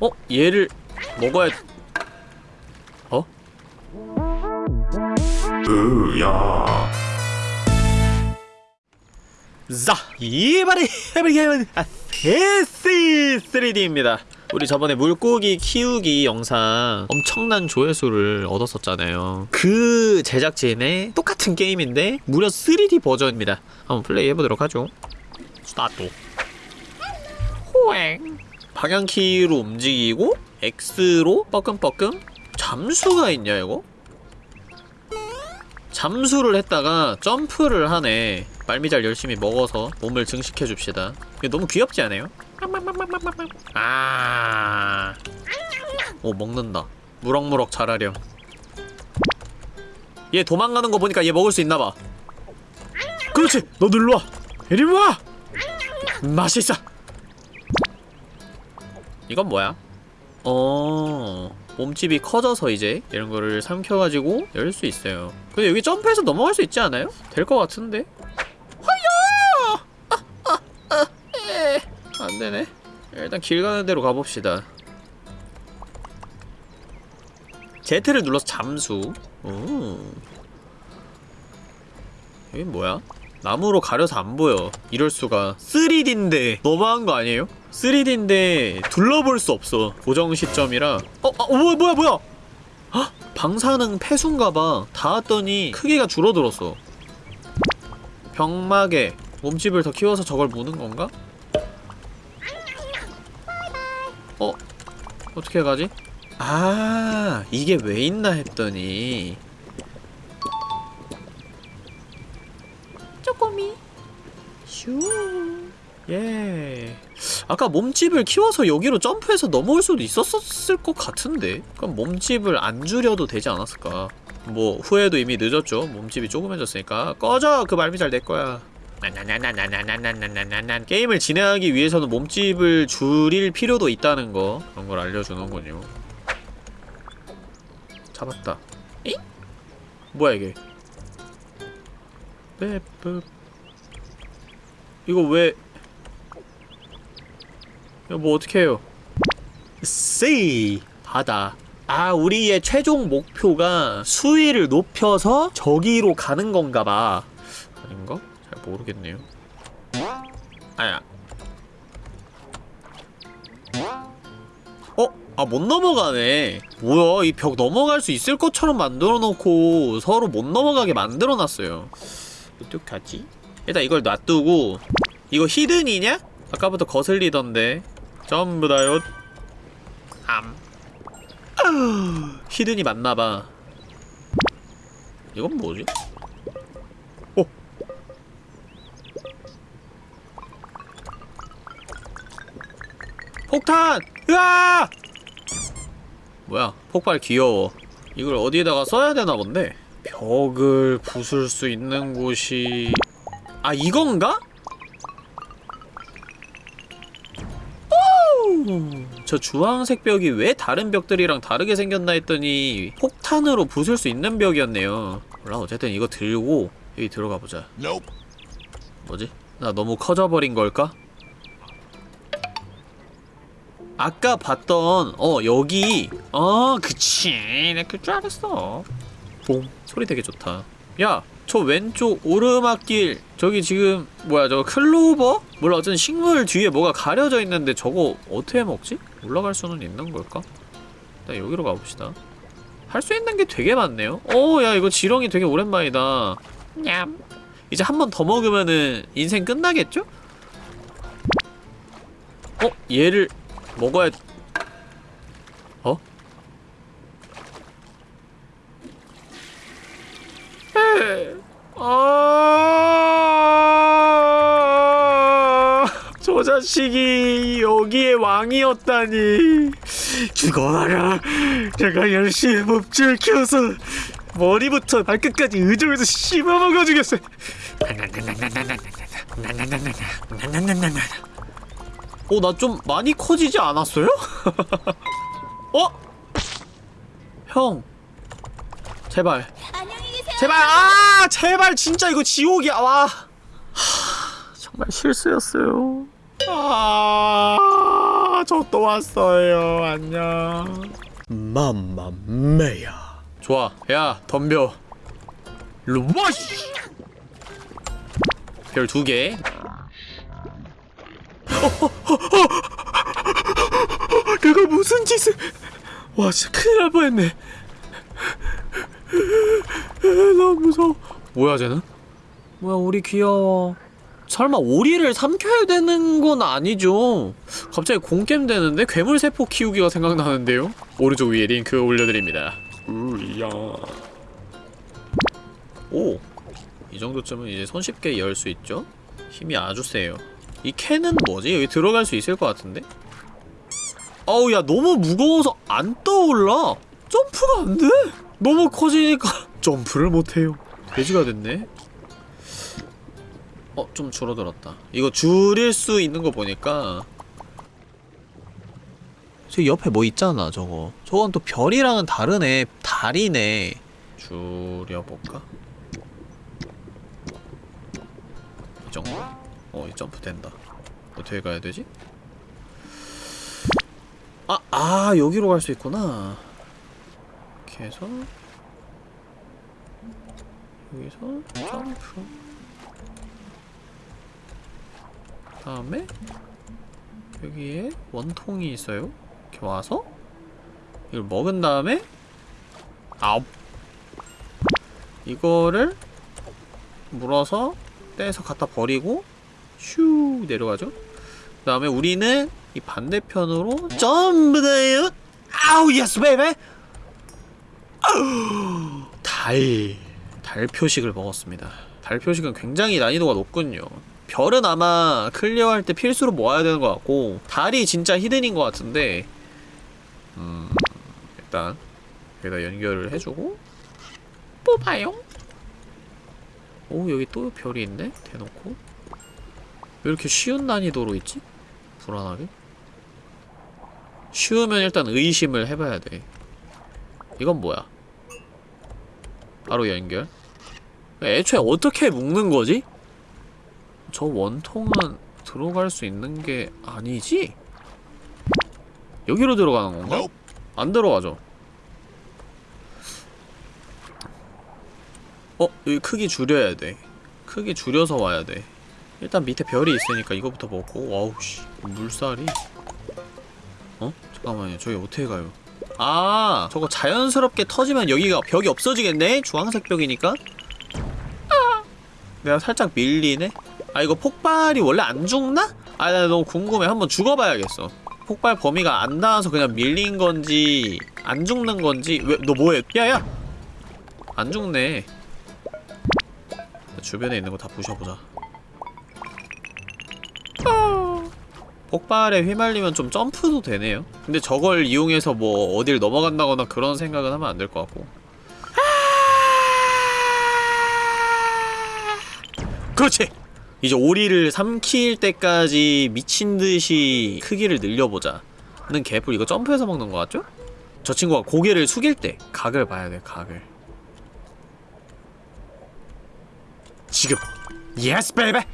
어? 얘를 먹어야 어? 으야 자, 이바리 해버리게 아, 세시 3D입니다. 우리 저번에 물고기 키우기 영상 엄청난 조회수를 얻었었잖아요. 그 제작진의 똑같은 게임인데 무려 3D 버전입니다. 한번 플레이 해보도록 하죠. 스타트. 호행. 방향키로 움직이고 X로 뻐끔뻐끔 잠수가 있냐 이거? 잠수를 했다가 점프를 하네. 말미잘 열심히 먹어서 몸을 증식해 줍시다. 이거 너무 귀엽지 않아요? 아. 오 먹는다. 무럭무럭 자라렴. 얘 도망가는 거 보니까 얘 먹을 수 있나봐. 그렇지! 너도 일로와! 이리 와! 맛있어 이건 뭐야? 어... 몸집이 커져서 이제 이런 거를 삼켜가지고 열 수 있어요 근데 여기 점프해서 넘어갈 수 있지 않아요? 될 것 같은데? 하야! 아, 아, 아, 에. 안 되네 일단 길 가는 대로 가봅시다 Z를 눌러서 잠수 오. 여긴 뭐야? 나무로 가려서 안 보여 이럴 수가 3D인데 너무한 거 아니에요? 3D인데 둘러볼 수 없어 고정 시점이라 어? 아, 어 뭐야 뭐야 뭐야 헉! 방사능 폐수인가봐 닿았더니 크기가 줄어들었어 병막에 몸집을 더 키워서 저걸 무는 건가? 어? 어떻게 가지? 아 이게 왜 있나 했더니 슈 예. 아까 몸집을 키워서 여기로 점프해서 넘어올 수도 있었을 것 같은데? 그럼 몸집을 안 줄여도 되지 않았을까? 뭐 후회도 이미 늦었죠. 몸집이 조그매졌으니까 꺼져! 그 말미 잘 내 거야. 나나나나나나나나나나나 게임을 진행하기 위해서는 몸집을 줄일 필요도 있다는 거 그런 걸 알려주는군요. 잡았다. 에? 뭐야 이게? 빼뿌 이거 왜 이거 뭐 어떻게 해요? C 바다 아 우리의 최종 목표가 수위를 높여서 저기로 가는 건가 봐 아닌가? 잘 모르겠네요 아야 어? 아 못 넘어가네 뭐야 이 벽 넘어갈 수 있을 것처럼 만들어 놓고 서로 못 넘어가게 만들어 놨어요 어떡하지? 일단 이걸 놔두고 이거 히든이냐? 아까부터 거슬리던데 전부 다요 암 히든이 맞나봐 이건 뭐지? 오 폭탄! 으아! 뭐야 폭발 귀여워 이걸 어디에다가 써야 되나 본데 벽을 부술 수 있는 곳이 아 이건가? 저 주황색 벽이 왜 다른 벽들이랑 다르게 생겼나 했더니 폭탄으로 부술 수 있는 벽이었네요. 몰라 어쨌든 이거 들고 여기 들어가 보자. 뭐지? 나 너무 커져버린 걸까? 아까 봤던 어 여기. 어 그치. 내 그줄 알았어. 뽕. 소리 되게 좋다. 야 저 왼쪽 오르막길. 저기 지금 뭐야 저거 클로버? 몰라 어쨌든 식물 뒤에 뭐가 가려져 있는데 저거 어떻게 먹지? 올라갈 수는 있는 걸까? 일단 여기로 가봅시다 할 수 있는 게 되게 많네요 어야 이거 지렁이 되게 오랜만이다 냠 이제 한 번 더 먹으면은 인생 끝나겠죠? 어? 얘를 먹어야 어? 아, 저 자식이 여기에 왕이었다니. 죽어라. 내가 열심히 몸집을 키워서 머리부터 발끝까지 의정에서 씹어먹어 주겠어. 어, 나 좀 많이 커지지 않았어요? 어? 형. 제발. 제발 아 제발 진짜 이거 지옥이야 와 하, 정말 실수였어요 아 저 또 왔어요. 안녕. 맘마메야. 좋아. 야, 덤벼. 루머시. 별두 개. 내가 무슨 짓을? 와, 진짜 큰일 날 뻔했네. 너무 무서워. 뭐야, 쟤는? 뭐야, 우리 귀여워. 설마 오리를 삼켜야 되는 건 아니죠? 갑자기 공겜 되는데 괴물 세포 키우기가 생각나는데요? 오른쪽 위에 링크 올려드립니다. 으야 오! 이 정도쯤은 이제 손쉽게 열 수 있죠? 힘이 아주 세요. 이 캔은 뭐지? 여기 들어갈 수 있을 것 같은데? 어우 야 너무 무거워서 안 떠올라! 점프가 안 돼! 너무 커지니까 점프를 못해요. 돼지가 됐네. 어, 좀 줄어들었다. 이거 줄일 수 있는 거 보니까 저 옆에 뭐 있잖아 저거 저건 또 별이랑은 다르네 달이네 줄여볼까? 이 정도? 어, 이 점프 된다. 어떻게 가야 되지? 아, 아, 여기로 갈 수 있구나. 이렇게 해서 여기서 점프. 다음에 여기에 원통이 있어요. 이렇게 와서 이걸 먹은 다음에 아홉 이거를 물어서 떼서 갖다 버리고 슈 내려가죠. 그 다음에 우리는 이 반대편으로 점프 다요 아우 yes baby 달. 달 표식을 먹었습니다. 달 표식은 굉장히 난이도가 높군요. 별은 아마 clear할 때 필수로 모아야 되는 것 같고 달이 진짜 hidden인 것 같은데 음 일단 여기다 연결을 해주고 뽑아요. 오 여기 또 별이 있네? 대놓고. 왜 이렇게 쉬운 난이도로 있지? 불안하게? 쉬우면 일단 의심을 해봐야 돼. 이건 뭐야? 바로 연결. 애초에 어떻게 묶는 거지? 저 원통은 들어갈 수 있는 게 아니지? 여기로 들어가는 건가? 안 들어가죠 어? 여기 크기 줄여야 돼 크기 줄여서 와야 돼 일단 밑에 별이 있으니까 이거부터 먹고 와우 씨 물살이 어? 잠깐만요 저기 어떻게 가요 아 저거 자연스럽게 터지면 여기가 벽이 없어지겠네? 주황색 벽이니까 아 내가 살짝 밀리네? 아 이거 폭발이 원래 안 죽나? 아 나 너무 궁금해. 한번 죽어봐야겠어. 폭발 범위가 안 닿아서 그냥 밀린 건지 안 죽는 건지. 왜 너 뭐해? 야야! 안 죽네. 주변에 있는 거 다 부셔보자. 아. 폭발에 휘말리면 좀 점프도 되네요. 근데 저걸 이용해서 뭐 어딜 넘어간다거나 그런 생각은 하면 안 될 것 같고. 그렇지! 이제 오리를 삼킬 때까지 미친듯이 크기를 늘려보자 는 개뿔 이거 점프해서 먹는 거 같죠? 저 친구가 고개를 숙일 때 각을 봐야 돼 각을 지금 yes baby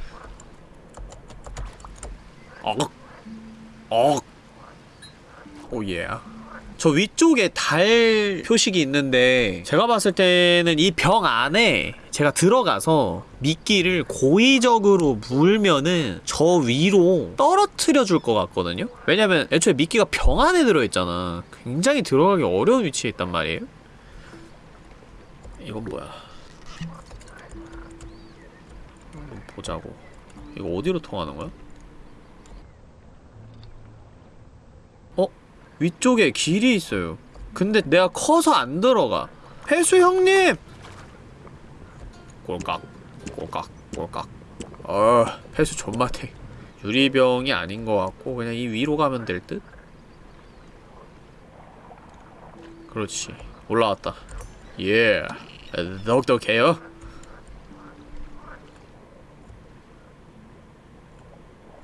억 억. Oh yeah. 저 위쪽에 달 표식이 있는데 제가 봤을 때는 이 병 안에 제가 들어가서 미끼를 고의적으로 물면은 저 위로 떨어뜨려 줄 것 같거든요? 왜냐면 애초에 미끼가 병 안에 들어있잖아. 굉장히 들어가기 어려운 위치에 있단 말이에요? 이건 뭐야? 보자고. 이거 어디로 통하는 거야? 어? 위쪽에 길이 있어요. 근데 내가 커서 안 들어가. 해수 형님! 꼴깍, 꼴깍, 꼴깍. 어, 해수 존맛해. 유리병이 아닌 것 같고 그냥 이 위로 가면 될 듯? 그렇지. 올라왔다. 예. 덕덕해요.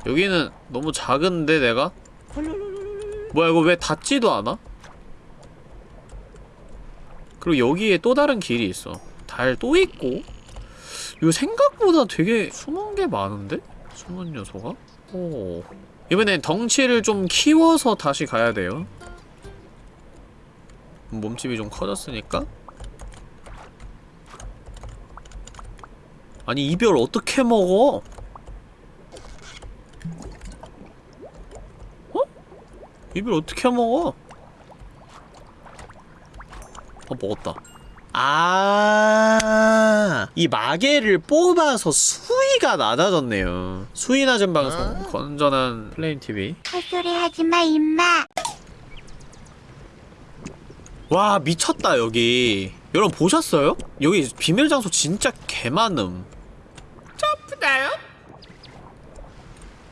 여기는 너무 작은데 내가? 뭐야 이거 왜 닿지도 않아? 그리고 여기에 또 다른 길이 있어 달 또 있고 이거 생각보다 되게 숨은 게 많은데? 숨은 요소가? 오 이번엔 덩치를 좀 키워서 다시 가야 돼요 몸집이 좀 커졌으니까 아니 이별 어떻게 먹어? 어? 이별 어떻게 먹어? 어 먹었다 아, 이 마개를 뽑아서 수위가 낮아졌네요. 수위 낮은 방송, 건전한 플레임 TV. 헛소리 하지 마, 임마. 와, 미쳤다, 여기. 여러분, 보셨어요? 여기 비밀 장소 진짜 개많음. 점프다요?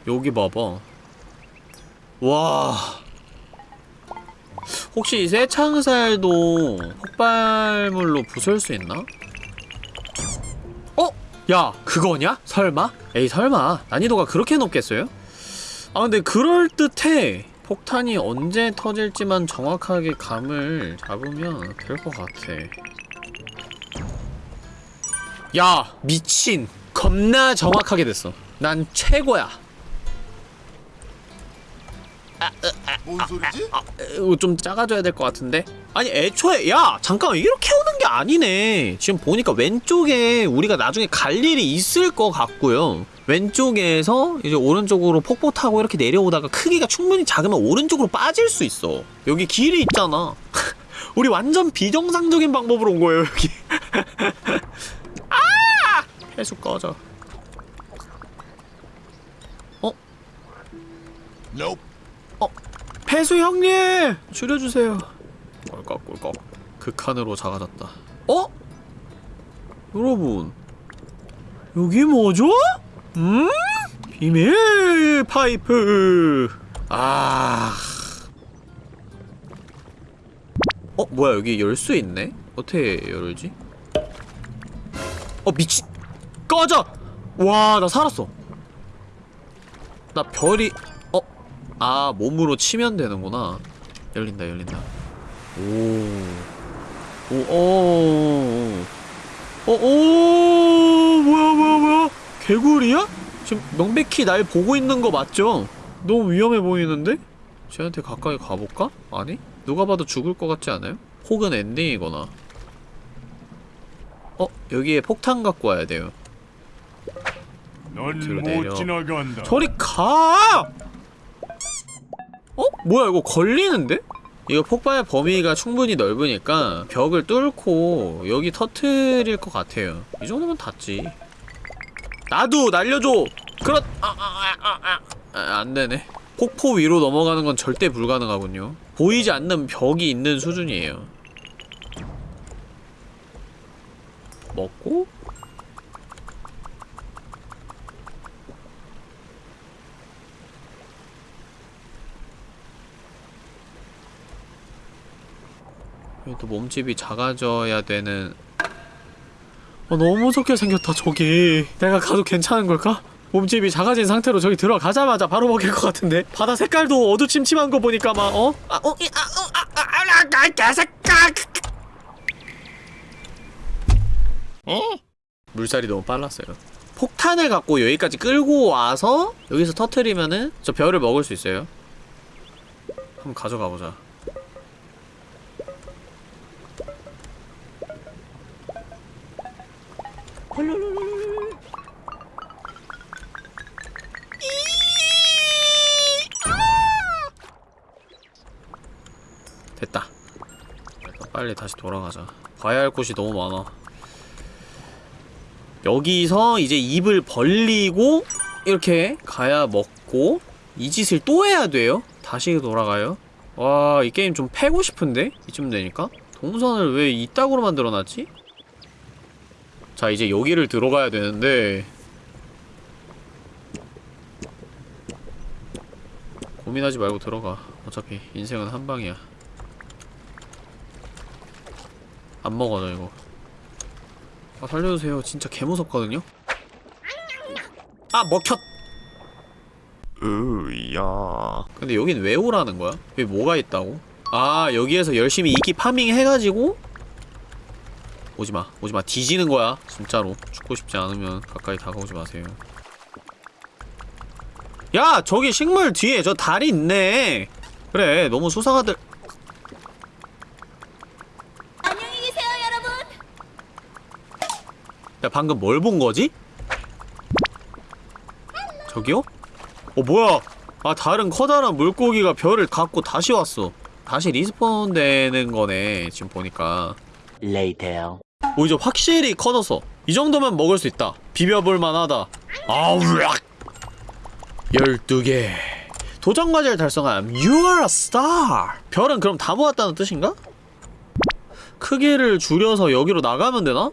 여기 봐봐. 와. 혹시 이 새창살도 폭발물로 부술 수 있나? 어? 야, 그거냐? 설마? 에이, 설마. 난이도가 그렇게 높겠어요? 아, 근데 그럴듯해. 폭탄이 언제 터질지만 정확하게 감을 잡으면 될 것 같아. 야, 미친. 겁나 정확하게 됐어. 난 최고야. 뭔 소리지? 아, 이거 좀 작아져야 될 것 같은데? 아니 애초에 야 잠깐만 이렇게 오는 게 아니네 지금 보니까 왼쪽에 우리가 나중에 갈 일이 있을 것 같고요 왼쪽에서 이제 오른쪽으로 폭포 타고 이렇게 내려오다가 크기가 충분히 작으면 오른쪽으로 빠질 수 있어 여기 길이 있잖아 우리 완전 비정상적인 방법으로 온 거예요 여기 아! 해수 꺼져 Nope. 폐수 형님! 줄여주세요. 꿀꺽꿀꺽. 극한으로 작아졌다. 어? 여러분. 여기 뭐죠? 음? 비밀 파이프. 아. 어, 뭐야, 여기 열 수 있네? 어떻게 열지? 어, 미친. 꺼져! 와, 나 살았어. 나 별이, 어? 아 몸으로 치면 되는구나 열린다 열린다 오오오오 어오 뭐야 뭐야 뭐야 개구리야? 지금 명백히 날 보고 있는 거 맞죠? 너무 위험해 보이는데? 쟤한테 가까이 가볼까? 아니? 누가 봐도 죽을 것 같지 않아요? 혹은 엔딩이거나 어? 여기에 폭탄 갖고 와야 돼요. 넌못 지나간다. 저리 가! 어? 뭐야 이거 걸리는데? 이거 폭발 범위가 충분히 넓으니까 벽을 뚫고 여기 터트릴 것 같아요 이 정도면 닿지 나도 날려줘! 그렇... 아, 아, 아, 아, 아. 아, 안되네 폭포 위로 넘어가는 건 절대 불가능하군요 보이지 않는 벽이 있는 수준이에요 먹고 또 몸집이 작아져야 되는 어, 너무 무섭게 생겼다 저기 내가 가도 괜찮은 걸까? 몸집이 작아진 상태로 저기 들어가자마자 바로 먹힐 것 같은데 바다 색깔도 어두침침한 거 보니까 막 어? 아, 어? 이, 아, 어, 아, 아, 아, 아, 아, 개새끼야! 어? 물살이 너무 빨랐어요 폭탄을 갖고 여기까지 끌고 와서 여기서 터트리면은 저 별을 먹을 수 있어요 한번 가져가 보자 됐다. 빨리 다시 돌아가자. 가야 할 곳이 너무 많아. 여기서 이제 입을 벌리고 이렇게 가야 먹고 이 짓을 또 해야 돼요. 다시 돌아가요. 와, 이 게임 좀 패고 싶은데? 이쯤 되니까? 동선을 왜 이따구로 만들어놨지? 자, 이제 여기를 들어가야 되는데 고민하지 말고 들어가. 어차피 인생은 한 방이야. 안 먹어져 이거. 아 살려주세요. 진짜 개무섭거든요. 아 먹혔. 으야. 근데 여긴 왜 오라는 거야? 여기 뭐가 있다고? 아 여기에서 열심히 이기 파밍 해가지고 오지마 오지마. 뒤지는 거야 진짜로. 죽고 싶지 않으면 가까이 다가오지 마세요. 야 저기 식물 뒤에 저 달이 있네. 그래 너무 수상하더라. 안녕히 계세요, 여러분. 야 방금 뭘 본 거지? 저기요? 어 뭐야? 아 다른 커다란 물고기가 별을 갖고 다시 왔어. 다시 respawn 되는 거네 지금 보니까 Later. 오 이제 확실히 커졌어 이 정도면 먹을 수 있다 비벼볼 만하다 아우 락 12개 도전 과제를 달성함 You are a star 별은 그럼 다 모았다는 뜻인가? 크기를 줄여서 여기로 나가면 되나?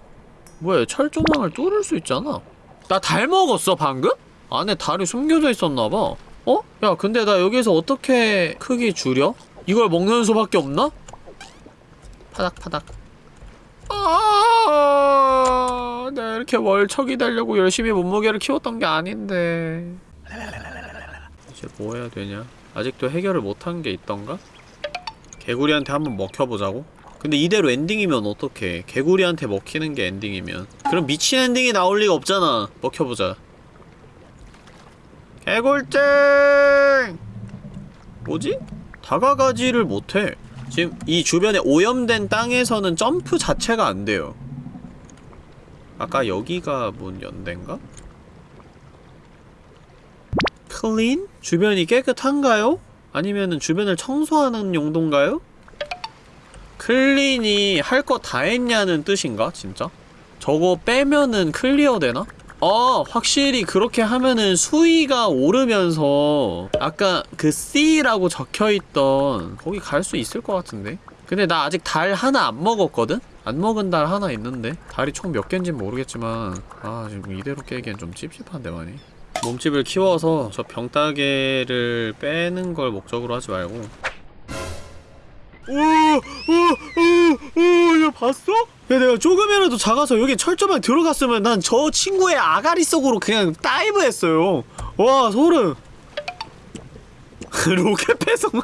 뭐야 철조망을 뚫을 수 있잖아 나 달 먹었어 방금? 안에 달이 숨겨져 있었나봐 어? 야 근데 나 여기서 어떻게 크기 줄여? 이걸 먹는 수밖에 없나? 파닥파닥 아, 나 이렇게 월척이 되려고 열심히 몸무게를 키웠던 게 아닌데. 이제 뭐 해야 되냐? 아직도 해결을 못한 게 있던가? 개구리한테 한번 먹혀보자고? 근데 이대로 엔딩이면 어떡해. 개구리한테 먹히는 게 엔딩이면. 그럼 미친 엔딩이 나올 리가 없잖아. 먹혀보자. 개굴증! 뭐지? 다가가지를 못해. 지금 이 주변에 오염된 땅에서는 점프 자체가 안 돼요. 아까 여기가 문 연 데인가? Clean? 주변이 깨끗한가요? 아니면은 주변을 청소하는 용도인가요? clean이 할 거 다 했냐는 뜻인가? 진짜? 저거 빼면은 clear 되나? 어, 확실히 그렇게 하면은 수위가 오르면서 아까 그 C라고 적혀있던 거기 갈 수 있을 것 같은데? 근데 나 아직 달 하나 안 먹었거든? 안 먹은 달 하나 있는데? 달이 총 몇 개인진 모르겠지만 아 지금 이대로 깨기엔 좀 찝찝한데 많이 몸집을 키워서 저 병따개를 빼는 걸 목적으로 하지 말고 오오오오야 봤어? 야 내가 조금이라도 작아서 여기 철조망 들어갔으면 난 저 친구의 아가리 속으로 그냥 dive 했어요. 와 소름. 로켓 배송.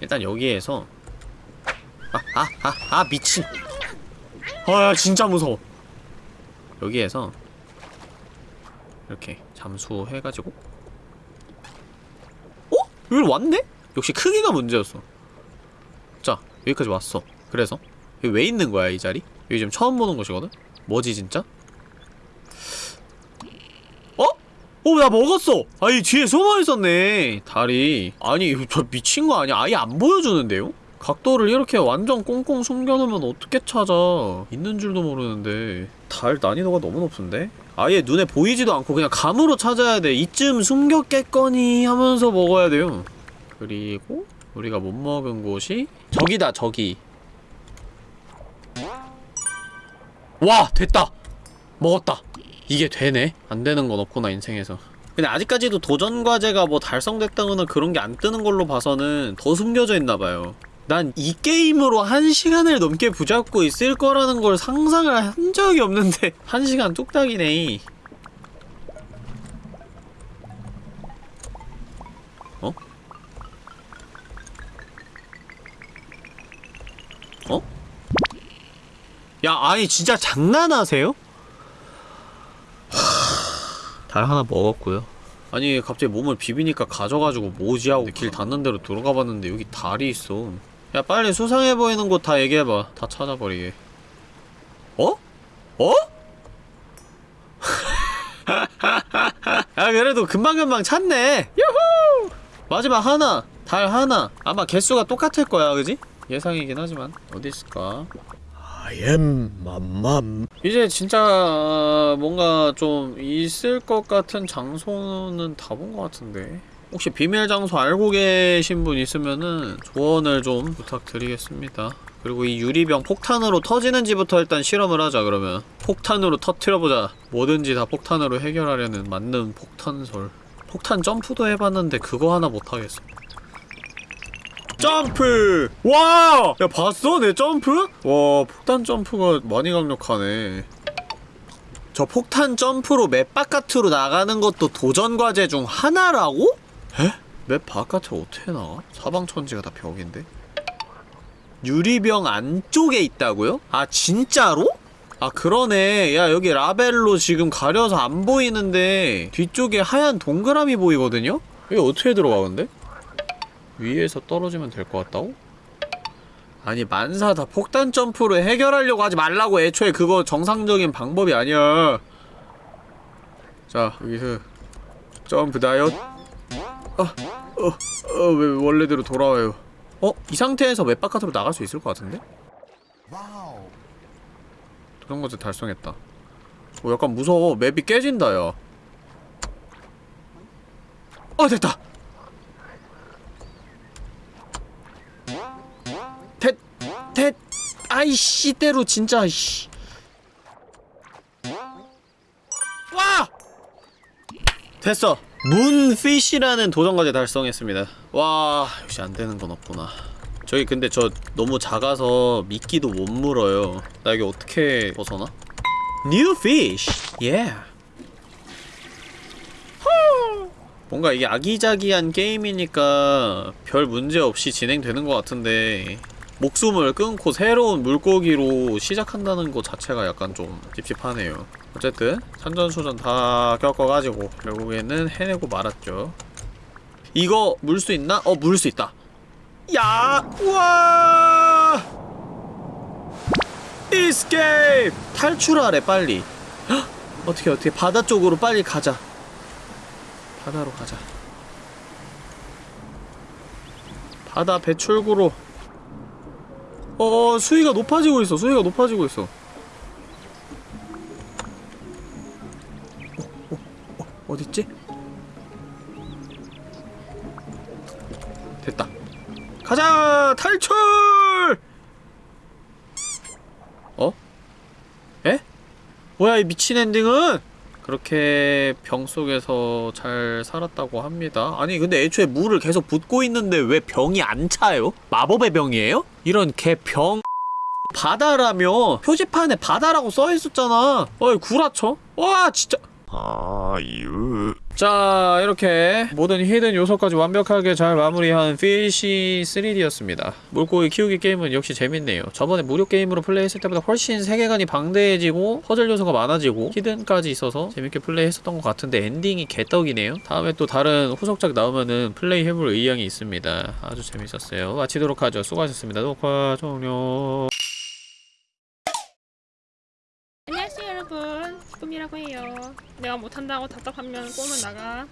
일단 여기에서. 아아아아 미친. 아야 진짜 무서워. 여기에서 이렇게 잠수해가지고. 어? 여기 왔네? 역시 크기가 문제였어 자 여기까지 왔어 그래서 여기 왜 있는 거야 이 자리? 여기 지금 처음 보는 곳이거든? 뭐지 진짜? 어? 어, 나 먹었어! 아니, 뒤에 숨어 있었네. 달이. 아니, 저 미친 거 아니야? 아예 안 보여주는데요? 각도를 이렇게 완전 꽁꽁 숨겨놓으면 어떻게 찾아. 있는 줄도 모르는데. 달 난이도가 너무 높은데? 아예 눈에 보이지도 않고 그냥 감으로 찾아야 돼. 이쯤 숨겼겠거니 하면서 먹어야 돼요. 그리고 우리가 못 먹은 곳이 저기다, 저기. 와! 됐다! 먹었다! 이게 되네? 안 되는 건 없구나, 인생에서. 근데 아직까지도 도전 과제가 뭐 달성됐다거나 그런 게 안 뜨는 걸로 봐서는 더 숨겨져 있나봐요. 난 이 게임으로 한 시간을 넘게 붙잡고 있을 거라는 걸 상상을 한 적이 없는데 한 시간 뚝딱이네. 어? 야, 아니 진짜 장난하세요? 달 하나 먹었고요. 아니 갑자기 몸을 비비니까 가져가지고 뭐지 하고 길 닿는 대로 들어가 봤는데 여기 달이 있어. 야 빨리 수상해 보이는 곳 다 얘기해봐. 다 찾아버리게. 어? 어? 야 그래도 금방금방 찾네. 유후! 마지막 하나, 달 하나. 아마 개수가 똑같을 거야, 그지? 예상이긴 하지만 어디 있을까? I am 맘맘. 이제 진짜 어, 뭔가 좀 있을 것 같은 장소는 다 본 것 같은데. 혹시 비밀 장소 알고 계신 분 있으면은 조언을 좀 부탁드리겠습니다. 그리고 이 유리병 폭탄으로 터지는지부터 일단 실험을 하자 그러면. 폭탄으로 터트려보자. 뭐든지 다 폭탄으로 해결하려는 맞는 폭탄설. 폭탄 점프도 해봤는데 그거 하나 못하겠어 점프! 와! 야 봤어? 내 점프? 와 폭탄 점프가 많이 강력하네 저 폭탄 점프로 map 바깥으로 나가는 것도 도전 과제 중 하나라고? 에? map 바깥으로 어떻게 나가? 사방천지가 다 벽인데? 유리병 안쪽에 있다고요? 아 진짜로? 아 그러네 야 여기 라벨로 지금 가려서 안 보이는데 뒤쪽에 하얀 동그라미 보이거든요? 여기 어떻게 들어가 근데? 위에서 떨어지면 될 것 같다고? 아니 만사 다 폭탄 점프로 해결하려고 하지 말라고 애초에 그거 정상적인 방법이 아니야 자 여기서 점프 다이엇 어, 어, 어, 왜 원래대로 돌아와요 어? 이 상태에서 map 바깥으로 나갈 수 있을 것 같은데? 그런 것도 달성했다. 어, 약간 무서워. map이 깨진다, 야. 어, 됐다! 아이씨, 때로, 진짜, 씨. 와! 됐어. 문피쉬라는 도전과제 달성했습니다. 와, 역시 안 되는 건 없구나. 저기 근데 저 너무 작아서 미끼도 못 물어요. 나 여기 어떻게 벗어나? New fish. Yeah. 후. 뭔가 이게 아기자기한 게임이니까 별 문제 없이 진행되는 것 같은데 목숨을 끊고 새로운 물고기로 시작한다는 것 자체가 약간 좀 찝찝하네요. 어쨌든 산전수전 다 겪어가지고 결국에는 해내고 말았죠. 이거 물 수 있나? 어, 물 수 있다. 야! 우와! 이스케이프! 탈출하래 빨리 헉! 어떻게 어떻게 바다 쪽으로 빨리 가자 바다로 가자 바다 배출구로 어 수위가 높아지고 있어 수위가 높아지고 있어 어, 어, 어, 어딨지? 됐다 가자! 탈출! 어? 에? 뭐야 이 미친 엔딩은? 그렇게 병 속에서 잘 살았다고 합니다. 아니 근데 애초에 물을 계속 붓고 있는데 왜 병이 안 차요? 마법의 병이에요? 이런 개병 바다라며 표지판에 바다라고 써있었잖아 어이 구라쳐? 와 진짜 아유. 자 이렇게 모든 hidden 요소까지 완벽하게 잘 마무리한 피쉬 3D였습니다. 물고기 키우기 게임은 역시 재밌네요. 저번에 무료 게임으로 플레이했을 때보다 훨씬 세계관이 방대해지고 퍼즐 요소가 많아지고 hidden까지 있어서 재밌게 플레이했었던 것 같은데 엔딩이 개떡이네요. 다음에 또 다른 후속작 나오면은 플레이 해볼 의향이 있습니다. 아주 재밌었어요. 마치도록 하죠. 수고하셨습니다. 녹화 종료 안녕하세요 여러분 꿈이라고 해요. 내가 못한다고 답답하면 꿈은 나가.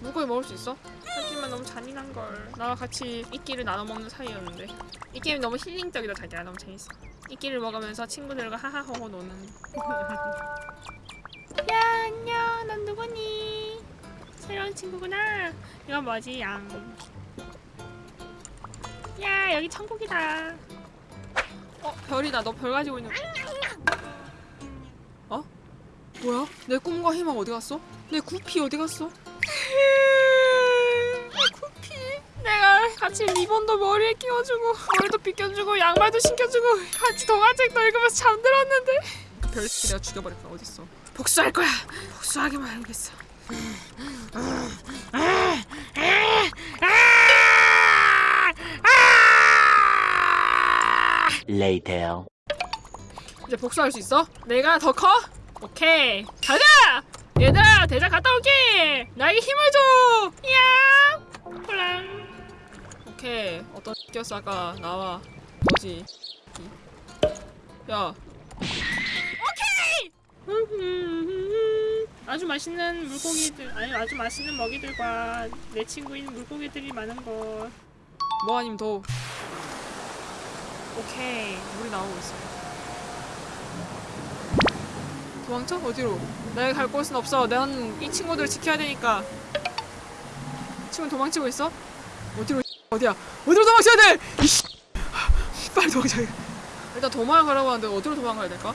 물고기 먹을 수 있어? 하지만 너무 잔인한걸. 나와 같이 이끼를 나눠 먹는 사이였는데. 이 게임 너무 힐링적이다 자기야. 너무 재밌어. 이끼를 먹으면서 친구들과 하하호호 노는. 야 안녕. 넌 누구니? 새로운 친구구나. 이건 뭐지? 양 야 여기 천국이다. 어 별이다. 너 별 가지고 있는 어? 뭐야? 내 꿈과 희망 어디 갔어? 내 구피 어디 갔어? 내 구피? 내가 같이 리본도 머리에 끼워주고 머리도 빗겨주고 양말도 신겨주고 같이 동화책도 읽으면서 잠들었는데. 그 별새끼 내가 죽여버릴 거야. 어딨어? 복수할 거야. 복수하기만 하겠어 Later. 이제 복수할 수 있어? 내가 더 커? 오케이 가자! 얘들아 대장 갔다 올게! 나에게 힘을 줘! 야! 홀랑 오케이 어떤 끼었어 아까 나와 너지 야 오케이! 아주 맛있는 물고기들 아니 아주 맛있는 먹이들과 내 친구인 물고기들이 많은 곳뭐 아님 더 오케이 물이 나오고 있어 도망쳐? 어디로? 내가 갈 곳은 없어. 난 이 친구들을 지켜야 되니까. 친구 도망치고 있어? 어디로? 어디야? 어디로 도망쳐야 돼? 이씨! 빨리 도망쳐. 일단 도망가라고 하는데 어디로 도망가야 될까?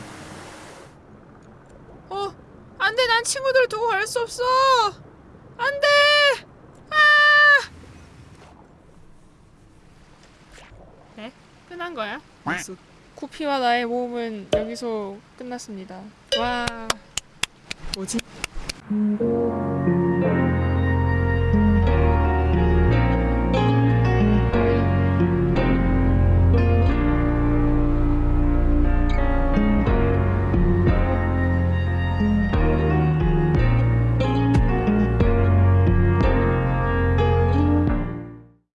어, 안돼. 난 친구들을 두고 갈 수 없어. 안돼. 아! 네? 끝난 거야? 알았어. 코피와 나의 모험은 여기서 끝났습니다. 와. 뭐지?